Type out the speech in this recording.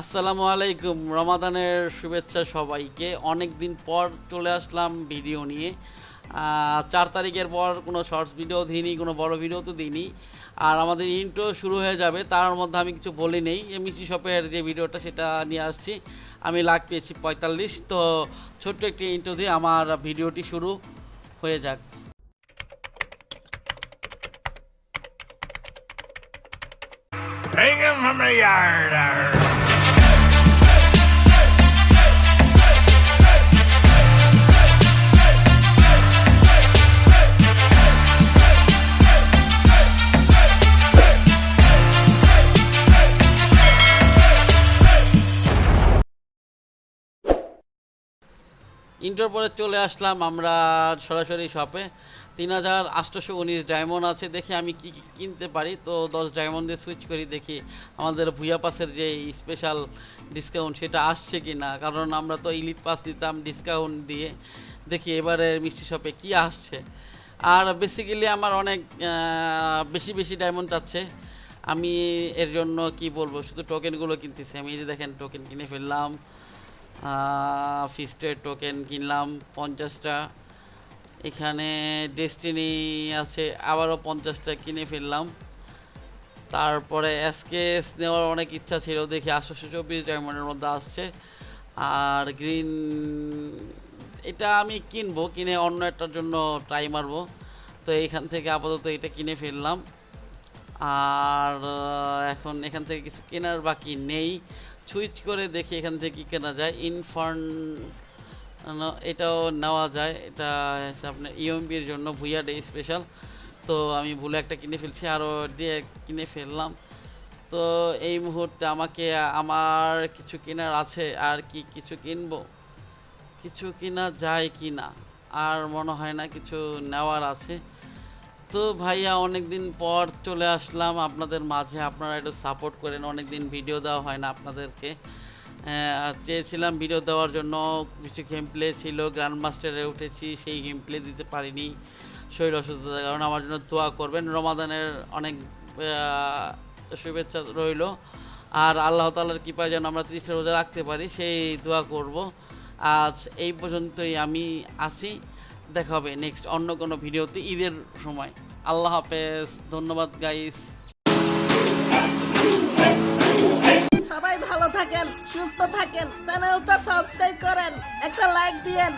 আসসালামু আলাইকুম। রমাদানের শুভেচ্ছা সবাইকে। অনেক দিন পর চলে আসলাম ভিডিও নিয়ে। চার তারিখের পর কোনো শর্টস ভিডিও দিইনি, কোনো বড় ভিডিও তো দিইনি। আর আমাদের ইন্ট্রো শুরু হয়ে যাবে, তার মধ্যে আমি কিছু বলি নেই। এমসি শপের যে ভিডিওটা সেটা নিয়ে আসছি, আমি লাখ পেয়েছি পঁয়তাল্লিশ। তো ছোট্ট একটি ইন্ট্রো দিয়ে আমার ভিডিওটি শুরু হয়ে যাক। Hang him from the yard. Inter পরে চলে আসলাম আমরা সরাসরি শপে তিন হাজার আটশোশো উনিশ ডায়মন্ড আছে, দেখি আমি কি কিনতে পারি। তো দশ ডায়মন্ড দিয়ে সুইচ করি, দেখি আমাদের ভুয়া পাসের যে স্পেশাল ডিসকাউন্ট সেটা আসছে কি না কারণ আমরা তো ইলিট পাস দিতাম ডিসকাউন্ট দিয়ে। দেখি এবারে মিষ্টি শপে কি আসছে। আর বেসিক্যালি আমার অনেক বেশি বেশি ডায়মন্ড চাচ্ছে আমি এর জন্য কি বলব, শুধু টোকেনগুলো কিনতেছি। আমি এই যে দেখেন টোকেন কিনে ফেললাম। ফিস্টের টোকেন কিনলাম, পঞ্চাশটা। এখানে ডেস্টিনি আছে, আবারও পঞ্চাশটা কিনে ফেললাম। তারপরে এসকেএস নেওয়ার অনেক ইচ্ছা ছিল, দেখি আটশোশো চব্বিশ ডায়মন্ডের মধ্যে আসছে। আর গ্রিন এটা আমি কিনবো, কিনে অন্য একটার জন্য ট্রাই মারবো। তো এইখান থেকে আপাতত এটা কিনে ফেললাম। আর এখন এখান থেকে কিছু কেনার বাকি নেই। সুইচ করে দেখি এখান থেকে কি কেনা যায়। ইনফার্ন এটাও নেওয়া যায়। এটা আপনার ইএমবির জন্য ভুইয়া ডে স্পেশাল তো আমি ভুলে একটা কিনে ফেলছি, আরও দিয়ে কিনে ফেললাম। তো এই মুহূর্তে আমাকে, আমার কিছু কেনার আছে, আর কি কিছু কিনবো? কিছু কিনা যায় কি না আর মনে হয় না কিছু নেওয়ার আছে। তো ভাইয়া অনেক দিন পর চলে আসলাম আপনাদের মাঝে। আপনারা একটু সাপোর্ট করেন অনেক দিন ভিডিও দেওয়া হয় না আপনাদেরকে। আহ, চেয়েছিলাম ভিডিও দেওয়ার জন্য কিছু গেম প্লে ছিল গ্র্যান্ড মাস্টারে উঠেছি সেই গেম প্লে দিতে পারিনি শরীর অসুস্থতার কারণে। আমার জন্য দোয়া করবেন রমাদানের অনেক শুভেচ্ছা রইল। আর আল্লাহ তালার কৃপায় যেন আমরা তিরিশটা রোজা রাখতে পারি সেই দোয়া করব। আজ এই পর্যন্তই আমি আসি দেখা হবে নেক্সট অন্য কোনো ভিডিওতে ঈদের সময়। আল্লাহ হাফেজ, ধন্যবাদ গাইস সবাই ভালো থাকেন, সুস্থ থাকেন, চ্যানেলটা সাবস্ক্রাইব করেন, একটা লাইক দিয়েন।